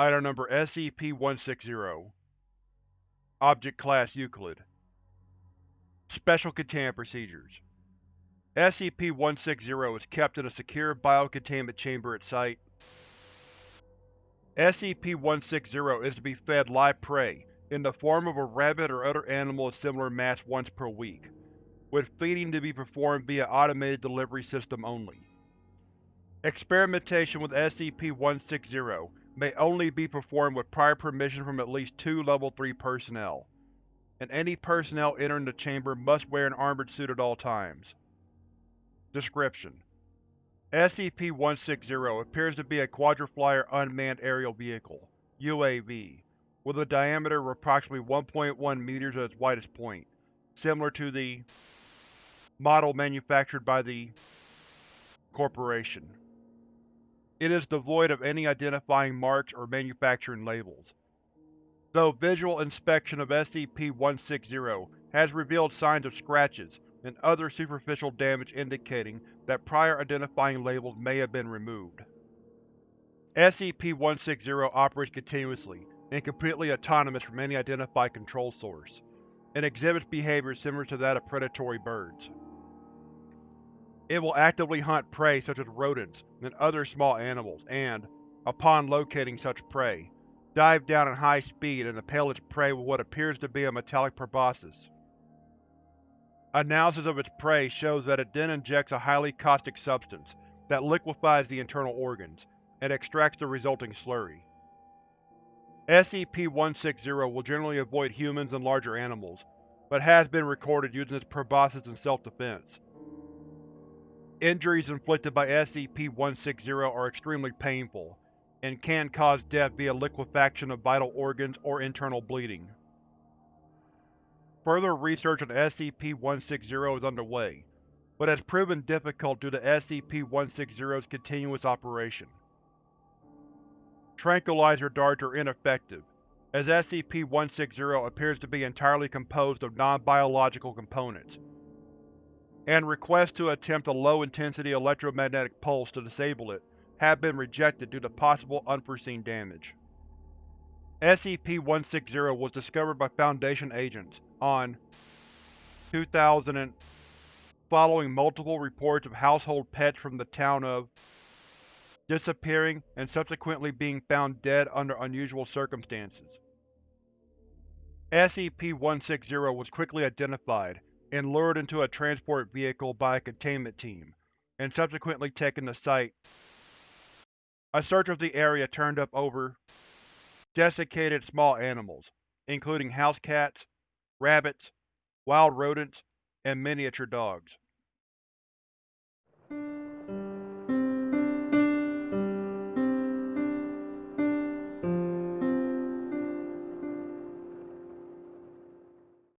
Item Number SCP-160 Object Class Euclid Special Containment Procedures SCP-160 is kept in a secure biocontainment chamber at Site. SCP-160 is to be fed live prey in the form of a rabbit or other animal of similar mass once per week, with feeding to be performed via automated delivery system only. Experimentation with SCP-160 may only be performed with prior permission from at least two Level 3 personnel, and any personnel entering the chamber must wear an armored suit at all times. Description: SCP-160 appears to be a Quadriflyer Unmanned Aerial Vehicle UAV, with a diameter of approximately 1.1 meters at its widest point, similar to the model manufactured by the Corporation. It is devoid of any identifying marks or manufacturing labels. Though visual inspection of SCP-160 has revealed signs of scratches and other superficial damage indicating that prior identifying labels may have been removed. SCP-160 operates continuously and completely autonomous from any identified control source, and exhibits behavior similar to that of predatory birds. It will actively hunt prey such as rodents and other small animals and, upon locating such prey, dive down at high speed and impale its prey with what appears to be a metallic proboscis. Analysis of its prey shows that it then injects a highly caustic substance that liquefies the internal organs, and extracts the resulting slurry. SCP-160 will generally avoid humans and larger animals, but has been recorded using its proboscis in self-defense. Injuries inflicted by SCP-160 are extremely painful, and can cause death via liquefaction of vital organs or internal bleeding. Further research on SCP-160 is underway, but has proven difficult due to SCP-160's continuous operation. Tranquilizer darts are ineffective, as SCP-160 appears to be entirely composed of non-biological components, and requests to attempt a low-intensity electromagnetic pulse to disable it have been rejected due to possible unforeseen damage. SCP-160 was discovered by Foundation agents on 2000 following multiple reports of household pets from the town of disappearing and subsequently being found dead under unusual circumstances. SCP-160 was quickly identified and lured into a transport vehicle by a containment team, and subsequently taken to site. A search of the area turned up over desiccated small animals, including house cats, rabbits, wild rodents, and miniature dogs.